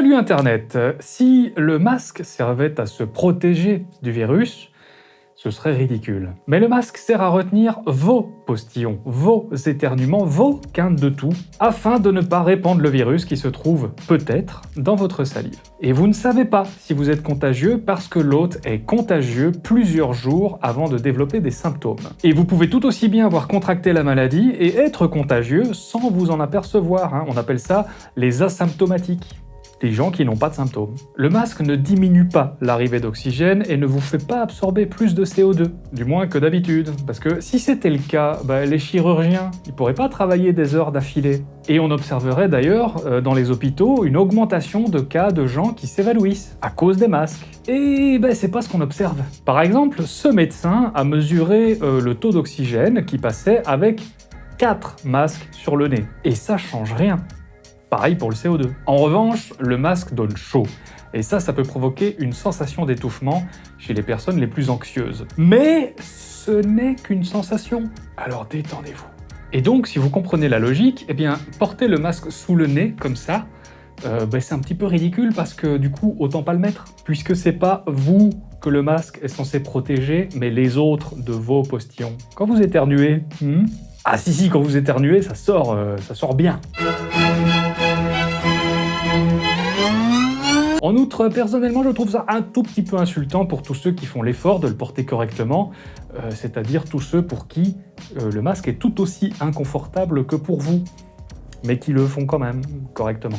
Salut Internet Si le masque servait à se protéger du virus, ce serait ridicule. Mais le masque sert à retenir vos postillons, vos éternuements, vos quintes de tout, afin de ne pas répandre le virus qui se trouve, peut-être, dans votre salive. Et vous ne savez pas si vous êtes contagieux parce que l'hôte est contagieux plusieurs jours avant de développer des symptômes. Et vous pouvez tout aussi bien avoir contracté la maladie et être contagieux sans vous en apercevoir, hein. on appelle ça les asymptomatiques les gens qui n'ont pas de symptômes. Le masque ne diminue pas l'arrivée d'oxygène et ne vous fait pas absorber plus de CO2, du moins que d'habitude, parce que si c'était le cas, bah, les chirurgiens, ils pourraient pas travailler des heures d'affilée. Et on observerait d'ailleurs euh, dans les hôpitaux une augmentation de cas de gens qui s'évanouissent à cause des masques. Et ben c'est pas ce qu'on observe. Par exemple, ce médecin a mesuré euh, le taux d'oxygène qui passait avec 4 masques sur le nez. Et ça change rien. Pareil pour le CO2. En revanche, le masque donne chaud. Et ça, ça peut provoquer une sensation d'étouffement chez les personnes les plus anxieuses. Mais ce n'est qu'une sensation. Alors détendez-vous. Et donc, si vous comprenez la logique, eh bien, porter le masque sous le nez, comme ça, euh, ben, c'est un petit peu ridicule parce que du coup, autant pas le mettre. Puisque c'est pas vous que le masque est censé protéger, mais les autres de vos postillons. Quand vous éternuez, hmm? Ah si si, quand vous éternuez, ça sort, euh, ça sort bien. En outre, personnellement, je trouve ça un tout petit peu insultant pour tous ceux qui font l'effort de le porter correctement, euh, c'est-à-dire tous ceux pour qui euh, le masque est tout aussi inconfortable que pour vous, mais qui le font quand même correctement.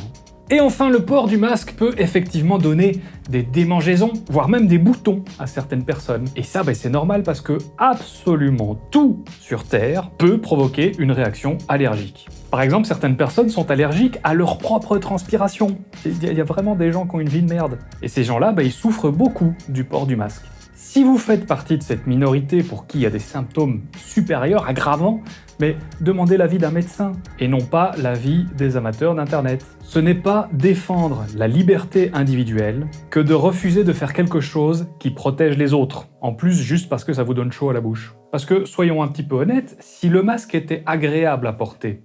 Et enfin, le port du masque peut effectivement donner des démangeaisons, voire même des boutons à certaines personnes. Et ça, ben, c'est normal parce que absolument tout sur Terre peut provoquer une réaction allergique. Par exemple, certaines personnes sont allergiques à leur propre transpiration. Il y a vraiment des gens qui ont une vie de merde. Et ces gens-là, ben, ils souffrent beaucoup du port du masque. Si vous faites partie de cette minorité pour qui il y a des symptômes supérieurs, aggravants, mais demandez l'avis d'un médecin, et non pas l'avis des amateurs d'Internet. Ce n'est pas défendre la liberté individuelle que de refuser de faire quelque chose qui protège les autres, en plus juste parce que ça vous donne chaud à la bouche. Parce que, soyons un petit peu honnêtes, si le masque était agréable à porter,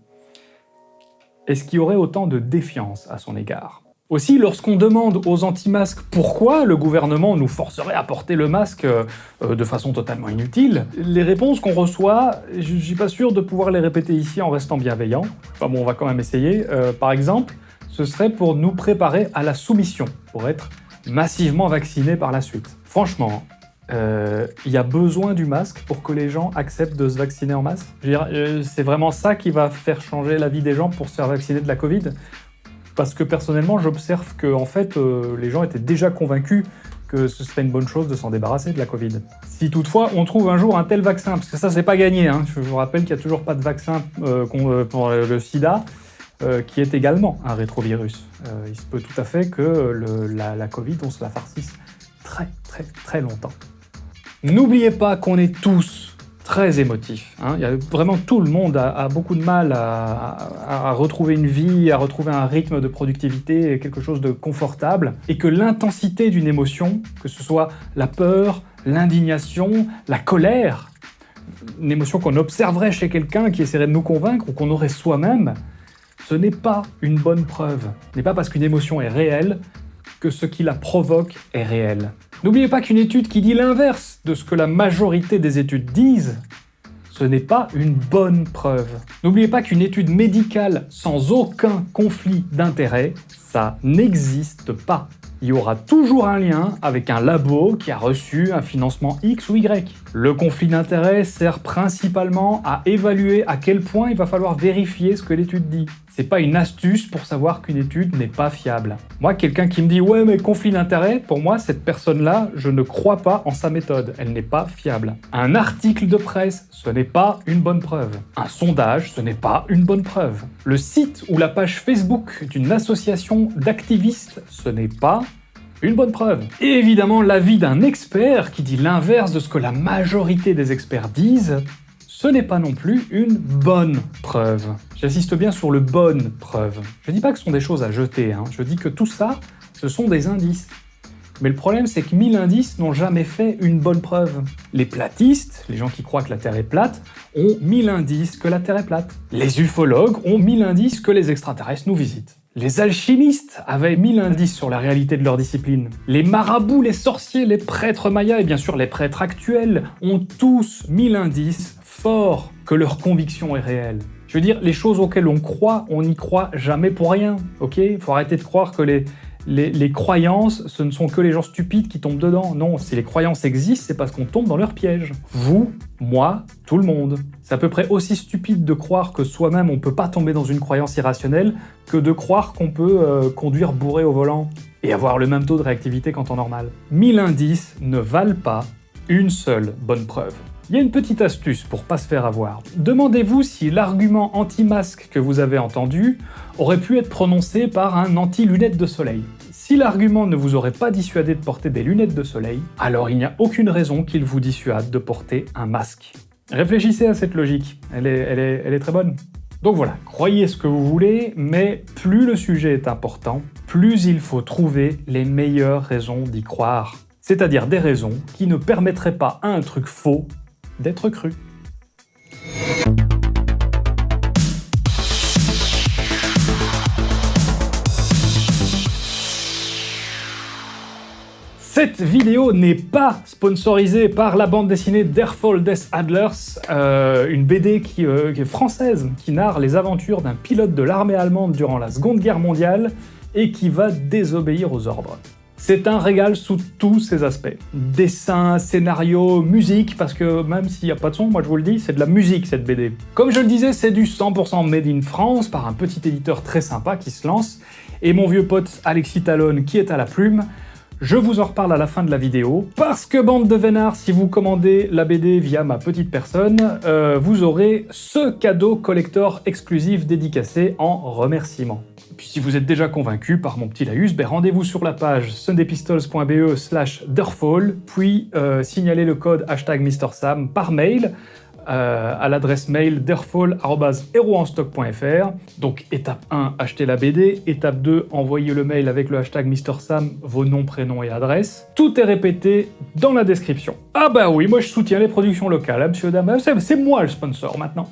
est-ce qu'il y aurait autant de défiance à son égard? Aussi, lorsqu'on demande aux anti-masques pourquoi le gouvernement nous forcerait à porter le masque euh, de façon totalement inutile, les réponses qu'on reçoit, je suis pas sûr de pouvoir les répéter ici en restant bienveillant. Enfin bon, on va quand même essayer. Euh, par exemple, ce serait pour nous préparer à la soumission, pour être massivement vaccinés par la suite. Franchement, euh, il y a besoin du masque pour que les gens acceptent de se vacciner en masse? C'est vraiment ça qui va faire changer la vie des gens pour se faire vacciner de la Covid? Parce que personnellement, j'observe que en fait, euh, les gens étaient déjà convaincus que ce serait une bonne chose de s'en débarrasser de la Covid. Si toutefois on trouve un jour un tel vaccin, parce que ça c'est pas gagné, hein, je vous rappelle qu'il n'y a toujours pas de vaccin euh, euh, pour le sida, qui est également un rétrovirus. il se peut tout à fait que la, la Covid, on se la farcisse très très très longtemps. N'oubliez pas qu'on est tous très émotif. Hein. Il y a vraiment tout le monde a, beaucoup de mal à, retrouver une vie, à retrouver un rythme de productivité, quelque chose de confortable, et que l'intensité d'une émotion, que ce soit la peur, l'indignation, la colère, une émotion qu'on observerait chez quelqu'un qui essaierait de nous convaincre ou qu'on aurait soi-même, ce n'est pas une bonne preuve. Ce n'est pas parce qu'une émotion est réelle que ce qui la provoque est réel. N'oubliez pas qu'une étude qui dit l'inverse de ce que la majorité des études disent, ce n'est pas une bonne preuve. N'oubliez pas qu'une étude médicale sans aucun conflit d'intérêt, ça n'existe pas. Il y aura toujours un lien avec un labo qui a reçu un financement X ou Y. Le conflit d'intérêt sert principalement à évaluer à quel point il va falloir vérifier ce que l'étude dit. C'est pas une astuce pour savoir qu'une étude n'est pas fiable. Moi, quelqu'un qui me dit « ouais mais conflit d'intérêt », pour moi, cette personne-là, je ne crois pas en sa méthode, elle n'est pas fiable. Un article de presse, ce n'est pas une bonne preuve. Un sondage, ce n'est pas une bonne preuve. Le site ou la page Facebook d'une association d'activistes, ce n'est pas une bonne preuve. Et évidemment, l'avis d'un expert qui dit l'inverse de ce que la majorité des experts disent, ce n'est pas non plus une bonne preuve. J'insiste bien sur le bonne preuve. Je dis pas que ce sont des choses à jeter, hein. je dis que tout ça, ce sont des indices. Mais le problème, c'est que 1000 indices n'ont jamais fait une bonne preuve. Les platistes, les gens qui croient que la Terre est plate, ont 1000 indices que la Terre est plate. Les ufologues ont 1000 indices que les extraterrestres nous visitent. Les alchimistes avaient mille indices sur la réalité de leur discipline. Les marabouts, les sorciers, les prêtres mayas et bien sûr les prêtres actuels ont tous mille indices forts que leur conviction est réelle. Je veux dire, les choses auxquelles on croit, on n'y croit jamais pour rien, ok? Faut arrêter de croire que les, les, croyances, ce ne sont que les gens stupides qui tombent dedans. Non, si les croyances existent, c'est parce qu'on tombe dans leur piège. Vous, moi, tout le monde. C'est à peu près aussi stupide de croire que soi-même on peut pas tomber dans une croyance irrationnelle que de croire qu'on peut euh, conduire bourré au volant et avoir le même taux de réactivité qu'en temps normal. Mille indices ne valent pas une seule bonne preuve. Il y a une petite astuce pour pas se faire avoir. Demandez-vous si l'argument anti-masque que vous avez entendu aurait pu être prononcé par un anti-lunettes de soleil. Si l'argument ne vous aurait pas dissuadé de porter des lunettes de soleil, alors il n'y a aucune raison qu'il vous dissuade de porter un masque. Réfléchissez à cette logique, elle est, très bonne. Donc voilà, croyez ce que vous voulez, mais plus le sujet est important, plus il faut trouver les meilleures raisons d'y croire. C'est-à-dire des raisons qui ne permettraient pas à un truc faux d'être cru. Cette vidéo n'est pas sponsorisée par la bande dessinée Derfall Death Adlers, euh, une BD euh, qui, est française, qui narre les aventures d'un pilote de l'armée allemande durant la Seconde Guerre mondiale et qui va désobéir aux ordres. C'est un régal sous tous ses aspects. Dessin, scénario, musique, parce que même s'il n'y a pas de son, moi je vous le dis, c'est de la musique cette BD. Comme je le disais, c'est du 100% made in France, par un petit éditeur très sympa qui se lance, et mon vieux pote Alexis Talon qui est à la plume, je vous en reparle à la fin de la vidéo, parce que bande de vénards, si vous commandez la BD via ma petite personne, euh, vous aurez ce cadeau collector exclusif dédicacé en remerciement. Puis si vous êtes déjà convaincu par mon petit laïus, ben rendez-vous sur la page sundaypistols.be slash derfall, puis euh, signalez le code hashtag MrSam par mail euh, à l'adresse mail derfall.heroenstock.fr. Donc étape 1, achetez la BD. Étape 2, envoyez le mail avec le hashtag MrSam, vos noms, prénoms et adresses. Tout est répété dans la description. Ah bah oui, moi je soutiens les productions locales, hein, monsieur dame. C'est moi le sponsor maintenant.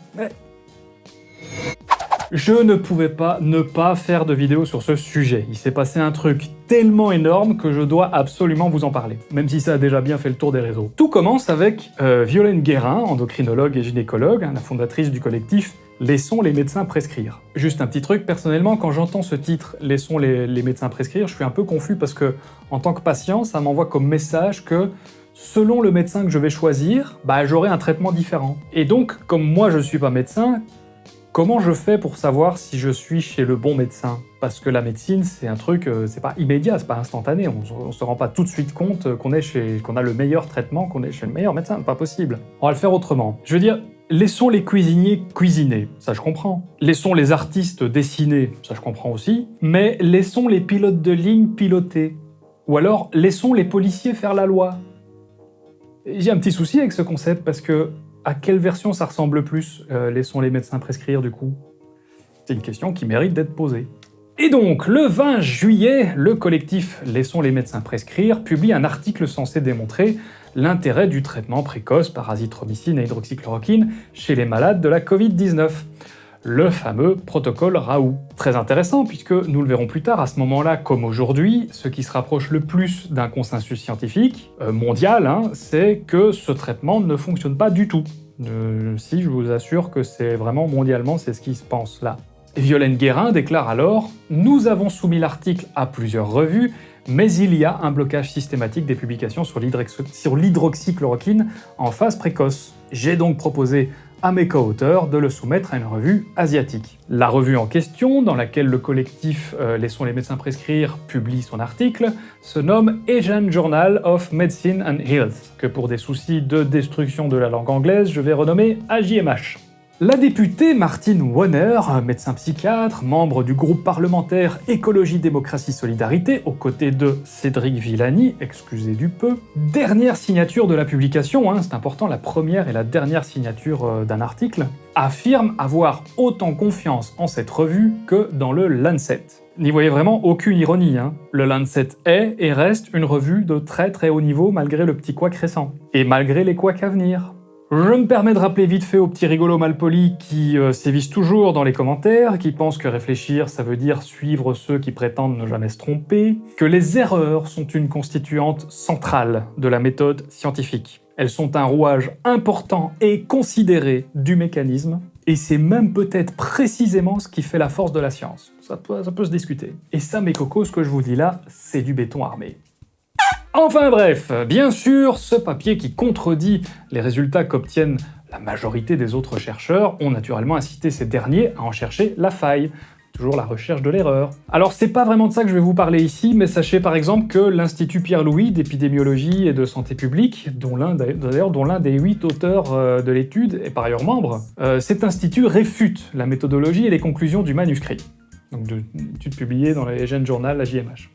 Je ne pouvais pas ne pas faire de vidéo sur ce sujet. Il s'est passé un truc tellement énorme que je dois absolument vous en parler, même si ça a déjà bien fait le tour des réseaux. Tout commence avec euh, Violaine Guérin, endocrinologue et gynécologue, hein, la fondatrice du collectif Laissons les médecins prescrire. Juste un petit truc, personnellement, quand j'entends ce titre « Laissons les, les, médecins prescrire », je suis un peu confus parce que, en tant que patient, ça m'envoie comme message que selon le médecin que je vais choisir, bah, j'aurai un traitement différent. Et donc, comme moi je suis pas médecin, Comment je fais pour savoir si je suis chez le bon médecin? Parce que la médecine, c'est un truc, euh, c'est pas immédiat, c'est pas instantané, on, se rend pas tout de suite compte qu'on est chez, qu'on a le meilleur traitement, qu'on est chez le meilleur médecin, pas possible. On va le faire autrement. Je veux dire, laissons les cuisiniers cuisiner, ça je comprends. Laissons les artistes dessiner, ça je comprends aussi. Mais laissons les pilotes de ligne piloter. Ou alors, laissons les policiers faire la loi. J'ai un petit souci avec ce concept parce que à quelle version ça ressemble plus euh, Laissons les médecins prescrire du coup? C'est une question qui mérite d'être posée. Et donc, le 20 juillet, le collectif Laissons les médecins prescrire publie un article censé démontrer l'intérêt du traitement précoce par azithromycine et hydroxychloroquine chez les malades de la Covid-19 le fameux protocole Raoult. Très intéressant puisque, nous le verrons plus tard, à ce moment-là, comme aujourd'hui, ce qui se rapproche le plus d'un consensus scientifique euh, mondial, hein, c'est que ce traitement ne fonctionne pas du tout. Euh, si, je vous assure que c'est vraiment mondialement, c'est ce qui se pense là. Violaine Guérin déclare alors « Nous avons soumis l'article à plusieurs revues, mais il y a un blocage systématique des publications sur l'hydroxychloroquine en phase précoce. J'ai donc proposé à mes co-auteurs de le soumettre à une revue asiatique. La revue en question, dans laquelle le collectif euh, Laissons les médecins prescrire publie son article, se nomme Asian Journal of Medicine and Health, que pour des soucis de destruction de la langue anglaise, je vais renommer AJMH. La députée Martine Warner, médecin psychiatre, membre du groupe parlementaire Écologie, Démocratie, Solidarité, aux côtés de Cédric Villani, excusez du peu, dernière signature de la publication, hein, c'est important, la première et la dernière signature euh, d'un article, affirme avoir autant confiance en cette revue que dans le Lancet. N'y voyez vraiment aucune ironie, hein. Le Lancet est et reste une revue de très très haut niveau malgré le petit couac récent. Et malgré les couacs à venir. Je me permets de rappeler vite fait aux petits rigolos malpolis qui euh, sévissent toujours dans les commentaires, qui pensent que réfléchir ça veut dire suivre ceux qui prétendent ne jamais se tromper, que les erreurs sont une constituante centrale de la méthode scientifique. Elles sont un rouage important et considéré du mécanisme, et c'est même peut-être précisément ce qui fait la force de la science. Ça peut, ça peut se discuter. Et ça, mes cocos, ce que je vous dis là, c'est du béton armé. Enfin bref, bien sûr, ce papier qui contredit les résultats qu'obtiennent la majorité des autres chercheurs ont naturellement incité ces derniers à en chercher la faille. Toujours la recherche de l'erreur. Alors c'est pas vraiment de ça que je vais vous parler ici, mais sachez par exemple que l'Institut Pierre-Louis d'épidémiologie et de santé publique, dont l'un des huit auteurs euh, de l'étude est par ailleurs membre, euh, cet institut réfute la méthodologie et les conclusions du manuscrit, donc d'une étude publiée dans le Gènes Journal, la JMH.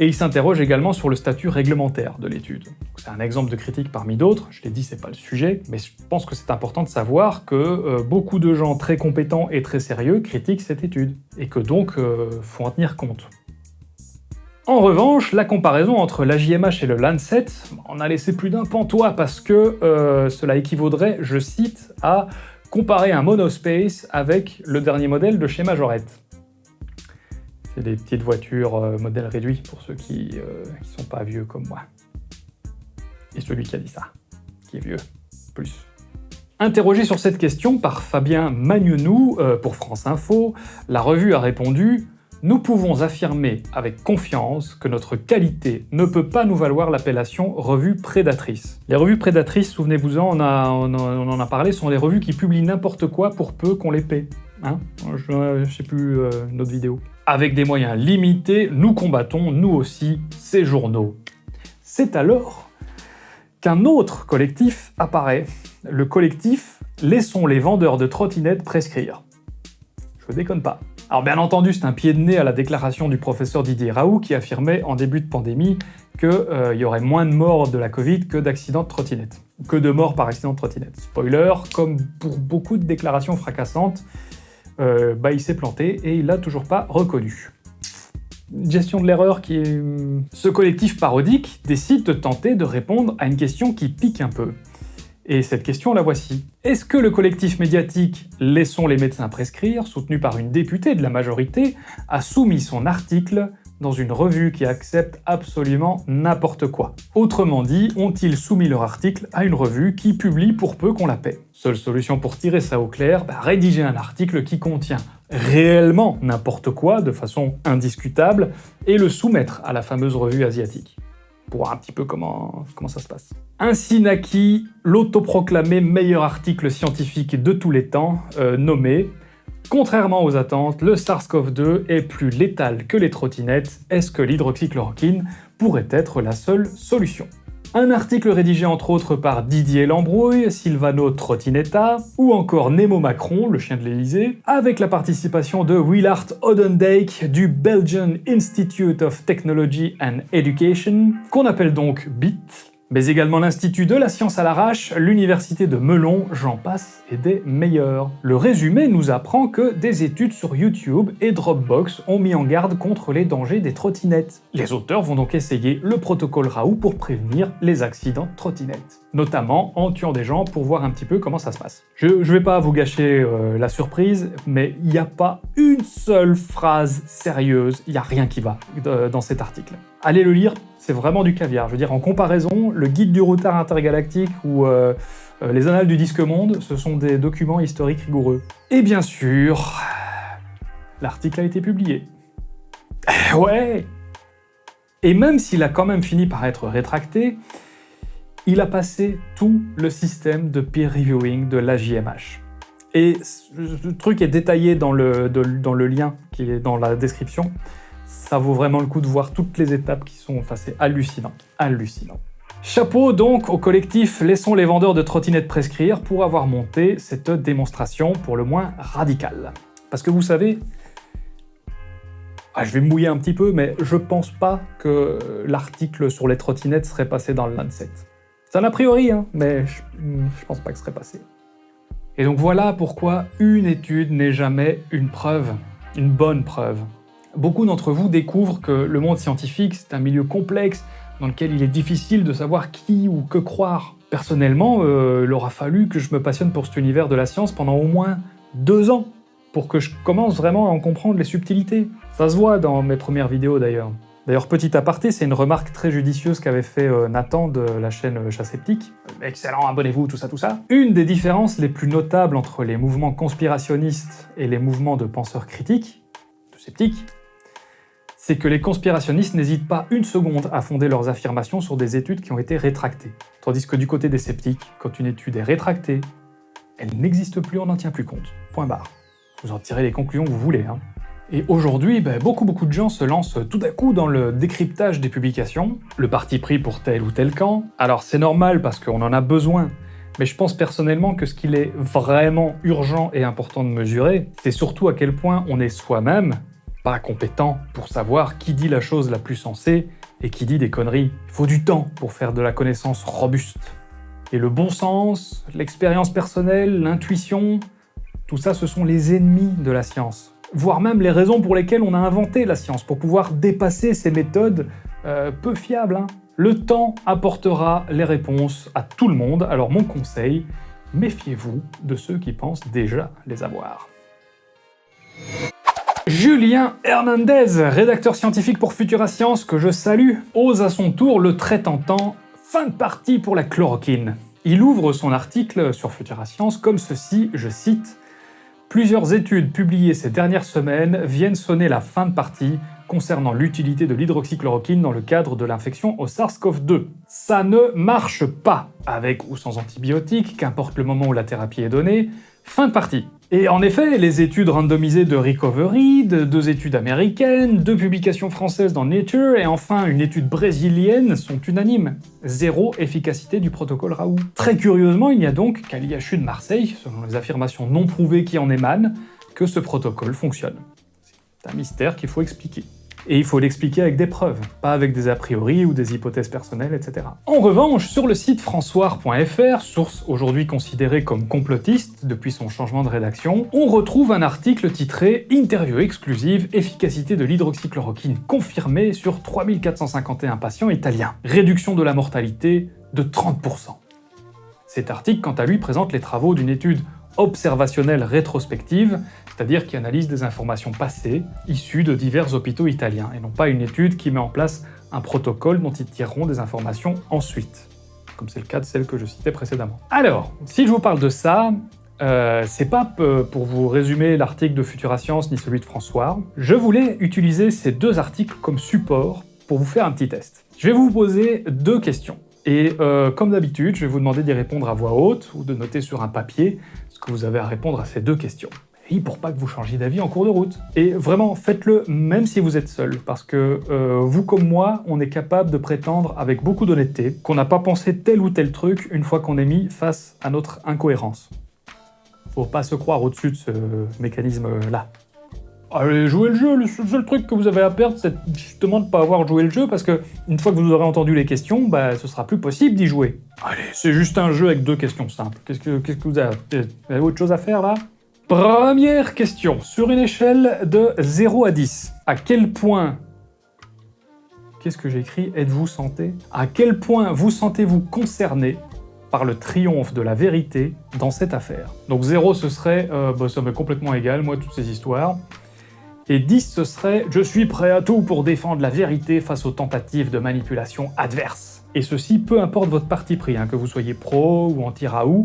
Et il s'interroge également sur le statut réglementaire de l'étude. C'est un exemple de critique parmi d'autres, je l'ai dit, c'est pas le sujet, mais je pense que c'est important de savoir que euh, beaucoup de gens très compétents et très sérieux critiquent cette étude, et que donc euh, faut en tenir compte. En revanche, la comparaison entre la JMH et le Lancet en a laissé plus d'un pantois parce que euh, cela équivaudrait, je cite, à comparer un monospace avec le dernier modèle de chez Majorette des petites voitures euh, modèle réduit pour ceux qui, euh, sont pas vieux comme moi. Et celui qui a dit ça, qui est vieux, plus. Interrogé sur cette question par Fabien Magnenou euh, pour France Info, la revue a répondu « Nous pouvons affirmer avec confiance que notre qualité ne peut pas nous valoir l'appellation revue prédatrice. » Les revues prédatrices, souvenez-vous-en, on, en a parlé, sont des revues qui publient n'importe quoi pour peu qu'on les paie. Hein? Je, ne sais plus euh, une autre vidéo. Avec des moyens limités, nous combattons, nous aussi, ces journaux. C'est alors qu'un autre collectif apparaît, le collectif « Laissons les vendeurs de trottinettes prescrire ». Je déconne pas. Alors bien entendu, c'est un pied de nez à la déclaration du professeur Didier Raoult qui affirmait en début de pandémie qu'il euh, y aurait moins de morts de la Covid que d'accidents de trottinettes. Que de morts par accident de trottinette. Spoiler, comme pour beaucoup de déclarations fracassantes, euh, bah, il s'est planté et il l'a toujours pas reconnu. Gestion de l'erreur qui est... Hmm, ce collectif parodique décide de tenter de répondre à une question qui pique un peu. Et cette question, la voici. Est-ce que le collectif médiatique « Laissons les médecins prescrire », soutenu par une députée de la majorité, a soumis son article dans une revue qui accepte absolument n'importe quoi. Autrement dit, ont-ils soumis leur article à une revue qui publie pour peu qu'on la paie? Seule solution pour tirer ça au clair, bah, rédiger un article qui contient réellement n'importe quoi, de façon indiscutable, et le soumettre à la fameuse revue asiatique pour un petit peu comment, comment ça se passe. Ainsi naquit l'autoproclamé meilleur article scientifique de tous les temps, euh, nommé Contrairement aux attentes, le SARS-CoV-2 est plus létal que les trottinettes. Est-ce que l'hydroxychloroquine pourrait être la seule solution? Un article rédigé entre autres par Didier Lambrouille, Silvano Trottinetta, ou encore Nemo Macron, le chien de l'Elysée, avec la participation de Willard Odendijk du Belgian Institute of Technology and Education, qu'on appelle donc BIT, mais également l'Institut de la science à l'arrache, l'Université de Melon, j'en passe, et des meilleurs. Le résumé nous apprend que des études sur YouTube et Dropbox ont mis en garde contre les dangers des trottinettes. Les auteurs vont donc essayer le protocole Raoult pour prévenir les accidents de trottinettes, notamment en tuant des gens pour voir un petit peu comment ça se passe. Je, je vais pas vous gâcher euh, la surprise, mais il n'y a pas une seule phrase sérieuse, il n'y a rien qui va euh, dans cet article. Allez le lire, c'est vraiment du caviar. Je veux dire, en comparaison, le guide du routard intergalactique ou euh, euh, les annales du disque monde, ce sont des documents historiques rigoureux. Et bien sûr, l'article a été publié. ouais Et même s'il a quand même fini par être rétracté, il a passé tout le système de peer reviewing de l'AJMH. Et ce truc est détaillé dans le, dans le lien qui est dans la description ça vaut vraiment le coup de voir toutes les étapes qui sont... Enfin, c'est hallucinant, hallucinant. Chapeau donc au collectif Laissons les vendeurs de trottinettes prescrire pour avoir monté cette démonstration pour le moins radicale. Parce que vous savez, ah, je vais mouiller un petit peu, mais je pense pas que l'article sur les trottinettes serait passé dans le Lancet. C'est un a priori, hein, mais je, je pense pas que ce serait passé. Et donc voilà pourquoi une étude n'est jamais une preuve, une bonne preuve. Beaucoup d'entre vous découvrent que le monde scientifique, c'est un milieu complexe, dans lequel il est difficile de savoir qui ou que croire. Personnellement, euh, il aura fallu que je me passionne pour cet univers de la science pendant au moins deux ans pour que je commence vraiment à en comprendre les subtilités. Ça se voit dans mes premières vidéos d'ailleurs. D'ailleurs, petit aparté, c'est une remarque très judicieuse qu'avait fait euh, Nathan de la chaîne Chasseptique. Excellent, abonnez-vous, tout ça, tout ça. Une des différences les plus notables entre les mouvements conspirationnistes et les mouvements de penseurs critiques, de sceptiques, c'est que les conspirationnistes n'hésitent pas une seconde à fonder leurs affirmations sur des études qui ont été rétractées. Tandis que du côté des sceptiques, quand une étude est rétractée, elle n'existe plus, on n'en tient plus compte. Point barre. Vous en tirez les conclusions que vous voulez. Hein. Et aujourd'hui, ben, beaucoup beaucoup de gens se lancent tout à coup dans le décryptage des publications, le parti pris pour tel ou tel camp. Alors c'est normal parce qu'on en a besoin, mais je pense personnellement que ce qu'il est vraiment urgent et important de mesurer, c'est surtout à quel point on est soi-même pas compétent pour savoir qui dit la chose la plus sensée et qui dit des conneries. Il faut du temps pour faire de la connaissance robuste. Et le bon sens, l'expérience personnelle, l'intuition, tout ça ce sont les ennemis de la science voire même les raisons pour lesquelles on a inventé la science, pour pouvoir dépasser ces méthodes euh, peu fiables. Hein. Le temps apportera les réponses à tout le monde, alors mon conseil, méfiez-vous de ceux qui pensent déjà les avoir. Julien Hernandez, rédacteur scientifique pour Futura Science, que je salue, ose à son tour le très tentant « Fin de partie pour la chloroquine ». Il ouvre son article sur Futura Science comme ceci, je cite Plusieurs études publiées ces dernières semaines viennent sonner la fin de partie concernant l'utilité de l'hydroxychloroquine dans le cadre de l'infection au SARS-CoV-2. Ça ne marche pas, avec ou sans antibiotiques, qu'importe le moment où la thérapie est donnée, fin de partie. Et en effet, les études randomisées de Recovery, deux études américaines, deux publications françaises dans Nature et enfin une étude brésilienne sont unanimes. Zéro efficacité du protocole Raoult. Très curieusement, il n'y a donc qu'à l'IHU de Marseille, selon les affirmations non prouvées qui en émanent, que ce protocole fonctionne. C'est un mystère qu'il faut expliquer et il faut l'expliquer avec des preuves, pas avec des a priori ou des hypothèses personnelles, etc. En revanche, sur le site françois.fr, source aujourd'hui considérée comme complotiste depuis son changement de rédaction, on retrouve un article titré « Interview exclusive, efficacité de l'hydroxychloroquine confirmée sur 3451 patients italiens. Réduction de la mortalité de 30%. » Cet article, quant à lui, présente les travaux d'une étude observationnelle rétrospective, c'est-à-dire qui analyse des informations passées, issues de divers hôpitaux italiens, et non pas une étude qui met en place un protocole dont ils tireront des informations ensuite, comme c'est le cas de celle que je citais précédemment. Alors, si je vous parle de ça, euh, c'est pas pour vous résumer l'article de Futura Science ni celui de François, je voulais utiliser ces deux articles comme support pour vous faire un petit test. Je vais vous poser deux questions. Et euh, comme d'habitude, je vais vous demander d'y répondre à voix haute ou de noter sur un papier que vous avez à répondre à ces deux questions. Et pour pas que vous changiez d'avis en cours de route. Et vraiment, faites-le même si vous êtes seul, parce que euh, vous comme moi, on est capable de prétendre avec beaucoup d'honnêteté qu'on n'a pas pensé tel ou tel truc une fois qu'on est mis face à notre incohérence. Faut pas se croire au-dessus de ce mécanisme-là. Allez, jouer le jeu, le seul truc que vous avez à perdre, c'est justement de ne pas avoir joué le jeu, parce que une fois que vous aurez entendu les questions, bah, ce sera plus possible d'y jouer. Allez, c'est juste un jeu avec deux questions simples. Qu'est-ce que, que vous avez Vous avez autre chose à faire, là? Première question. Sur une échelle de 0 à 10, à quel point... Qu'est-ce que j'écris? Êtes-vous santé? À quel point vous sentez-vous concerné par le triomphe de la vérité dans cette affaire? Donc 0, ce serait euh, bah, ça m'est complètement égal, moi, toutes ces histoires et 10 ce serait « Je suis prêt à tout pour défendre la vérité face aux tentatives de manipulation adverses ». Et ceci, peu importe votre parti pris, hein, que vous soyez pro ou anti-Raoult,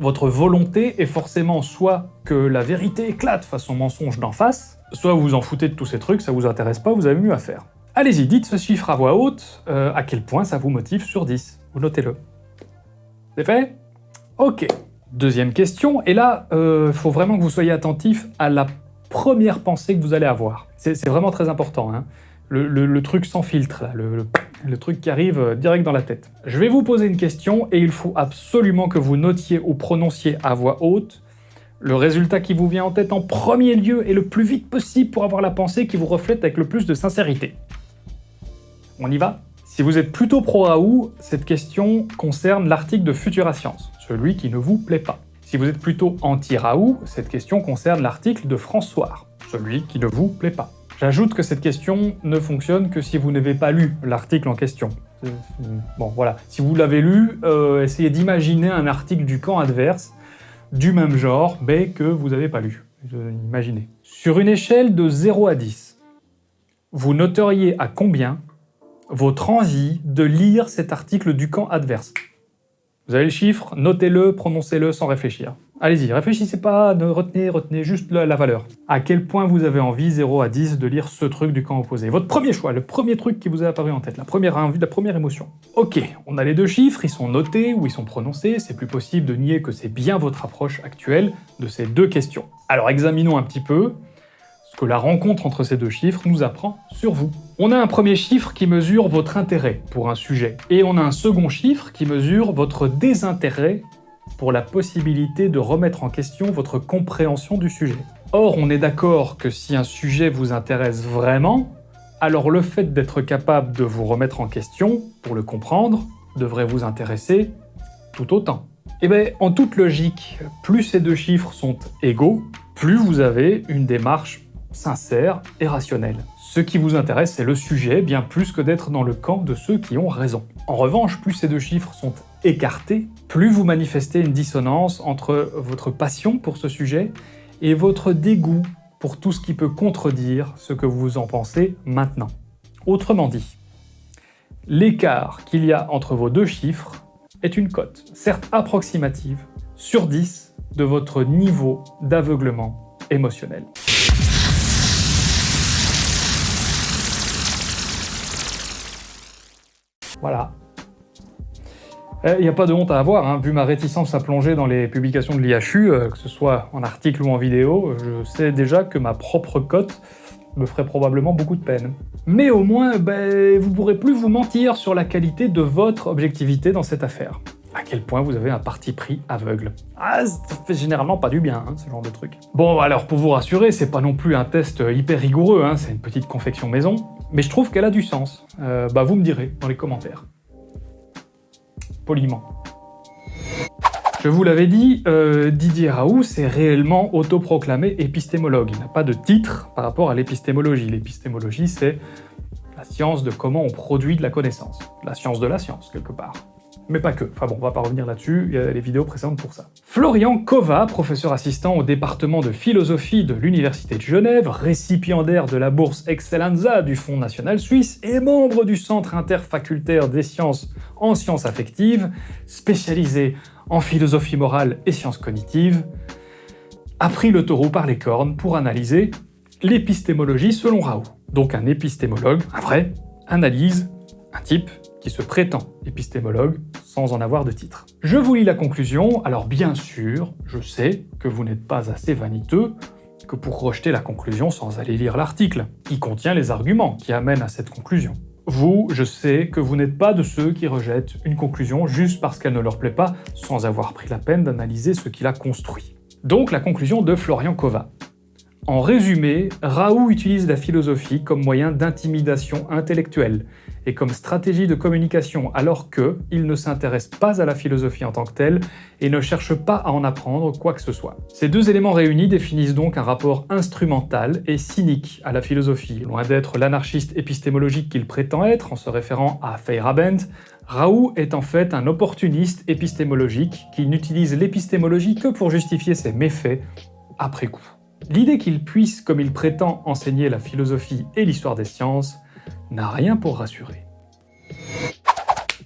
votre volonté est forcément soit que la vérité éclate face au mensonge d'en face, soit vous vous en foutez de tous ces trucs, ça vous intéresse pas, vous avez mieux à faire. Allez-y, dites ce chiffre à voix haute, euh, à quel point ça vous motive sur 10. Vous notez-le. C'est fait? Ok. Deuxième question, et là, il euh, faut vraiment que vous soyez attentif à la première pensée que vous allez avoir. C'est vraiment très important. Hein. Le, truc sans filtre, le, truc qui arrive euh, direct dans la tête. Je vais vous poser une question et il faut absolument que vous notiez ou prononciez à voix haute le résultat qui vous vient en tête en premier lieu et le plus vite possible pour avoir la pensée qui vous reflète avec le plus de sincérité. On y va? Si vous êtes plutôt pro-Raoult, cette question concerne l'article de Futura Science, celui qui ne vous plaît pas. Si vous êtes plutôt anti-Raoult, cette question concerne l'article de François, celui qui ne vous plaît pas. J'ajoute que cette question ne fonctionne que si vous n'avez pas lu l'article en question. Bon, voilà. Si vous l'avez lu, euh, essayez d'imaginer un article du camp adverse, du même genre, mais que vous n'avez pas lu. Imaginez. Sur une échelle de 0 à 10, vous noteriez à combien votre envie de lire cet article du camp adverse? Vous avez le chiffre, notez-le, prononcez-le sans réfléchir. Allez-y, réfléchissez pas, ne retenez, retenez juste la, valeur. À quel point vous avez envie, 0 à 10, de lire ce truc du camp opposé? Votre premier choix, le premier truc qui vous est apparu en tête, la première envie, la première émotion. Ok, on a les deux chiffres, ils sont notés ou ils sont prononcés, c'est plus possible de nier que c'est bien votre approche actuelle de ces deux questions. Alors examinons un petit peu ce que la rencontre entre ces deux chiffres nous apprend sur vous. On a un premier chiffre qui mesure votre intérêt pour un sujet, et on a un second chiffre qui mesure votre désintérêt pour la possibilité de remettre en question votre compréhension du sujet. Or, on est d'accord que si un sujet vous intéresse vraiment, alors le fait d'être capable de vous remettre en question, pour le comprendre, devrait vous intéresser tout autant. Eh bien, en toute logique, plus ces deux chiffres sont égaux, plus vous avez une démarche sincère et rationnelle. Ce qui vous intéresse, c'est le sujet, bien plus que d'être dans le camp de ceux qui ont raison. En revanche, plus ces deux chiffres sont écartés, plus vous manifestez une dissonance entre votre passion pour ce sujet et votre dégoût pour tout ce qui peut contredire ce que vous en pensez maintenant. Autrement dit, l'écart qu'il y a entre vos deux chiffres est une cote, certes approximative, sur 10 de votre niveau d'aveuglement émotionnel. Voilà, il eh, n'y a pas de honte à avoir, hein. vu ma réticence à plonger dans les publications de l'IHU, euh, que ce soit en article ou en vidéo, je sais déjà que ma propre cote me ferait probablement beaucoup de peine. Mais au moins, ben, vous pourrez plus vous mentir sur la qualité de votre objectivité dans cette affaire. À quel point vous avez un parti pris aveugle. Ah, ça fait généralement pas du bien, hein, ce genre de truc. Bon, alors pour vous rassurer, c'est pas non plus un test hyper rigoureux, hein, c'est une petite confection maison, mais je trouve qu'elle a du sens. Euh, bah vous me direz dans les commentaires poliment. Je vous l'avais dit, euh, Didier Raoult s'est réellement autoproclamé épistémologue. Il n'a pas de titre par rapport à l'épistémologie. L'épistémologie, c'est la science de comment on produit de la connaissance. La science de la science, quelque part mais pas que. Enfin bon, on va pas revenir là-dessus, il y a les vidéos précédentes pour ça. Florian Kova, professeur assistant au département de philosophie de l'Université de Genève, récipiendaire de la bourse Excellenza du Fonds national suisse et membre du Centre interfacultaire des sciences en sciences affectives, spécialisé en philosophie morale et sciences cognitives, a pris le taureau par les cornes pour analyser l'épistémologie selon Raoult. Donc un épistémologue, un vrai, analyse un type qui se prétend épistémologue sans en avoir de titre. Je vous lis la conclusion, alors bien sûr, je sais que vous n'êtes pas assez vaniteux que pour rejeter la conclusion sans aller lire l'article, qui contient les arguments qui amènent à cette conclusion. Vous, je sais que vous n'êtes pas de ceux qui rejettent une conclusion juste parce qu'elle ne leur plaît pas, sans avoir pris la peine d'analyser ce qui l'a construit. Donc la conclusion de Florian Kova. En résumé, Raoult utilise la philosophie comme moyen d'intimidation intellectuelle et comme stratégie de communication alors que il ne s'intéresse pas à la philosophie en tant que telle et ne cherche pas à en apprendre quoi que ce soit. Ces deux éléments réunis définissent donc un rapport instrumental et cynique à la philosophie. Loin d'être l'anarchiste épistémologique qu'il prétend être en se référant à Feyerabend, Raoult est en fait un opportuniste épistémologique qui n'utilise l'épistémologie que pour justifier ses méfaits après coup. L'idée qu'il puisse, comme il prétend, enseigner la philosophie et l'histoire des sciences n'a rien pour rassurer.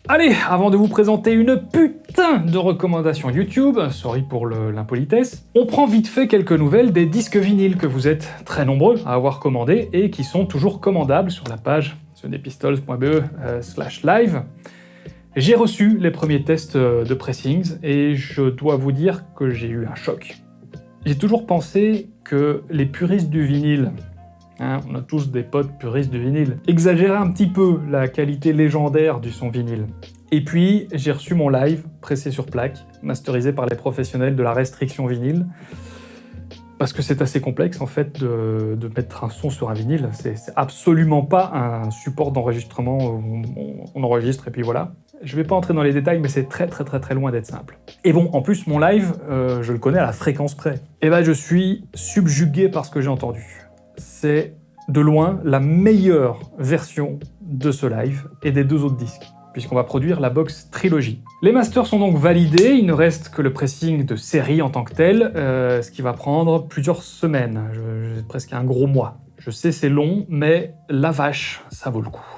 Allez, avant de vous présenter une putain de recommandations YouTube, sorry pour l'impolitesse, on prend vite fait quelques nouvelles des disques vinyles que vous êtes très nombreux à avoir commandés et qui sont toujours commandables sur la page sonepistols.be euh, slash live. J'ai reçu les premiers tests euh, de pressings et je dois vous dire que j'ai eu un choc. J'ai toujours pensé que les puristes du vinyle, hein, on a tous des potes puristes du vinyle, exagéraient un petit peu la qualité légendaire du son vinyle. Et puis, j'ai reçu mon live, pressé sur plaque, masterisé par les professionnels de la restriction vinyle, parce que c'est assez complexe en fait de, mettre un son sur un vinyle. C'est absolument pas un support d'enregistrement où on, enregistre et puis voilà. Je vais pas entrer dans les détails, mais c'est très très très très loin d'être simple. Et bon, en plus, mon live, euh, je le connais à la fréquence près. Et ben, je suis subjugué par ce que j'ai entendu. C'est de loin la meilleure version de ce live et des deux autres disques. puisqu'on va produire la box Trilogy. Les masters sont donc validés, il ne reste que le pressing de série en tant que tel, euh, ce qui va prendre plusieurs semaines, presque un gros mois. Je sais c'est long, mais la vache, ça vaut le coup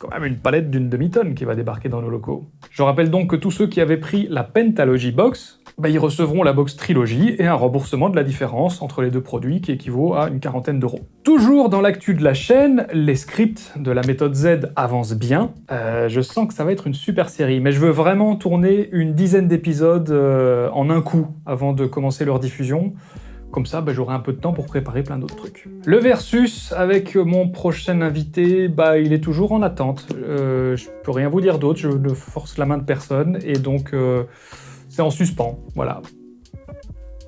quand même une palette d'une demi-tonne qui va débarquer dans nos locaux. Je rappelle donc que tous ceux qui avaient pris la Pentalogy Box, bah, ils recevront la box Trilogy et un remboursement de la différence entre les deux produits qui équivaut à une quarantaine d'euros. Toujours dans l'actu de la chaîne, les scripts de la méthode Z avancent bien. Euh, je sens que ça va être une super série, mais je veux vraiment tourner une dizaine d'épisodes euh, en un coup avant de commencer leur diffusion. Comme ça, bah, j'aurai un peu de temps pour préparer plein d'autres trucs. Le versus avec mon prochain invité, bah, il est toujours en attente. Euh, je peux rien vous dire d'autre, je ne force la main de personne, et donc euh, c'est en suspens, voilà.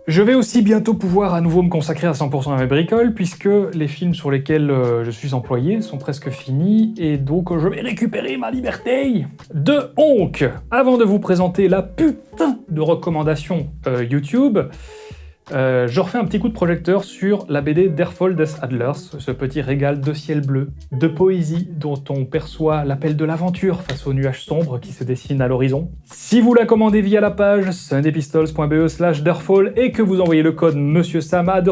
Je vais aussi bientôt pouvoir à nouveau me consacrer à 100% à mes bricoles, puisque les films sur lesquels euh, je suis employé sont presque finis, et donc je vais récupérer ma liberté De honk Avant de vous présenter la putain de recommandation euh, YouTube, euh, je refais un petit coup de projecteur sur la BD d'Erfold des Adlers, ce petit régal de ciel bleu, de poésie dont on perçoit l'appel de l'aventure face aux nuages sombres qui se dessinent à l'horizon. Si vous la commandez via la page sundepistols.be slash Derfall et que vous envoyez le code Monsieur Sam à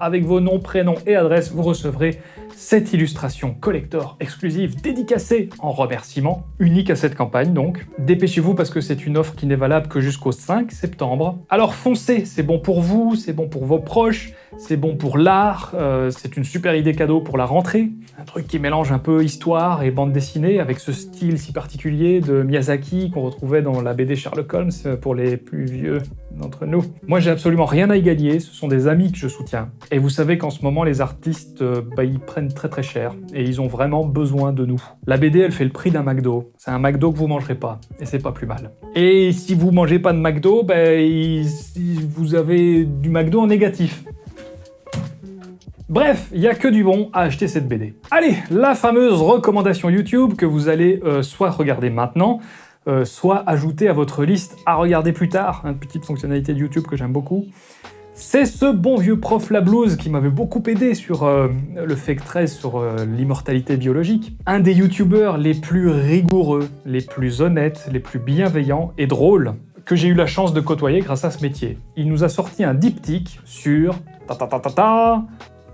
avec vos noms, prénoms et adresses, vous recevrez cette illustration collector exclusive dédicacée en remerciement, unique à cette campagne donc. Dépêchez-vous parce que c'est une offre qui n'est valable que jusqu'au 5 septembre. Alors foncez, c'est bon pour vous, c'est bon pour vos proches, c'est bon pour l'art, euh, c'est une super idée cadeau pour la rentrée. Un truc qui mélange un peu histoire et bande dessinée avec ce style si particulier de Miyazaki qu'on retrouvait dans la BD Sherlock Holmes pour les plus vieux d'entre nous. Moi j'ai absolument rien à y gagner, ce sont des amis que je soutiens. Et vous savez qu'en ce moment les artistes, euh, bah, ils prennent très très cher et ils ont vraiment besoin de nous. La BD elle fait le prix d'un McDo, c'est un McDo que vous mangerez pas et c'est pas plus mal. Et si vous mangez pas de McDo, bah, vous avez du McDo en négatif. Bref, il n'y a que du bon à acheter cette BD. Allez, la fameuse recommandation YouTube que vous allez euh, soit regarder maintenant, euh, soit ajouter à votre liste à regarder plus tard, une petite fonctionnalité de YouTube que j'aime beaucoup. C'est ce bon vieux prof La Blouse qui m'avait beaucoup aidé sur euh, le Fake 13, sur l'immortalité biologique. Un des youtubeurs les plus rigoureux, les plus honnêtes, les plus bienveillants et drôles que j'ai eu la chance de côtoyer grâce à ce métier. Il nous a sorti un diptyque sur ta ta ta ta ta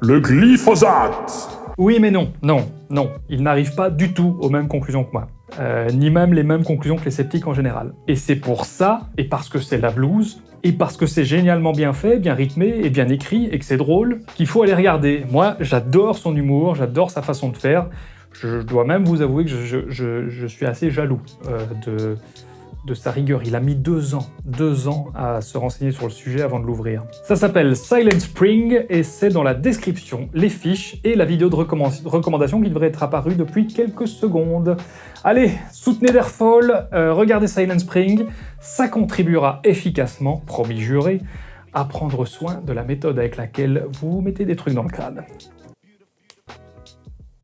le glyphosate Oui mais non, non, non. Il n'arrive pas du tout aux mêmes conclusions que moi. Euh, ni même les mêmes conclusions que les sceptiques en général. Et c'est pour ça, et parce que c'est la blouse, et parce que c'est génialement bien fait, bien rythmé et bien écrit, et que c'est drôle, qu'il faut aller regarder. Moi, j'adore son humour, j'adore sa façon de faire. Je dois même vous avouer que je, suis assez jaloux euh, de, de sa rigueur. Il a mis deux ans, deux ans à se renseigner sur le sujet avant de l'ouvrir. Ça s'appelle Silent Spring et c'est dans la description, les fiches et la vidéo de recommandation qui devrait être apparue depuis quelques secondes. Allez, soutenez Derfall, euh, regardez Silent Spring, ça contribuera efficacement, promis juré, à prendre soin de la méthode avec laquelle vous mettez des trucs dans le crâne.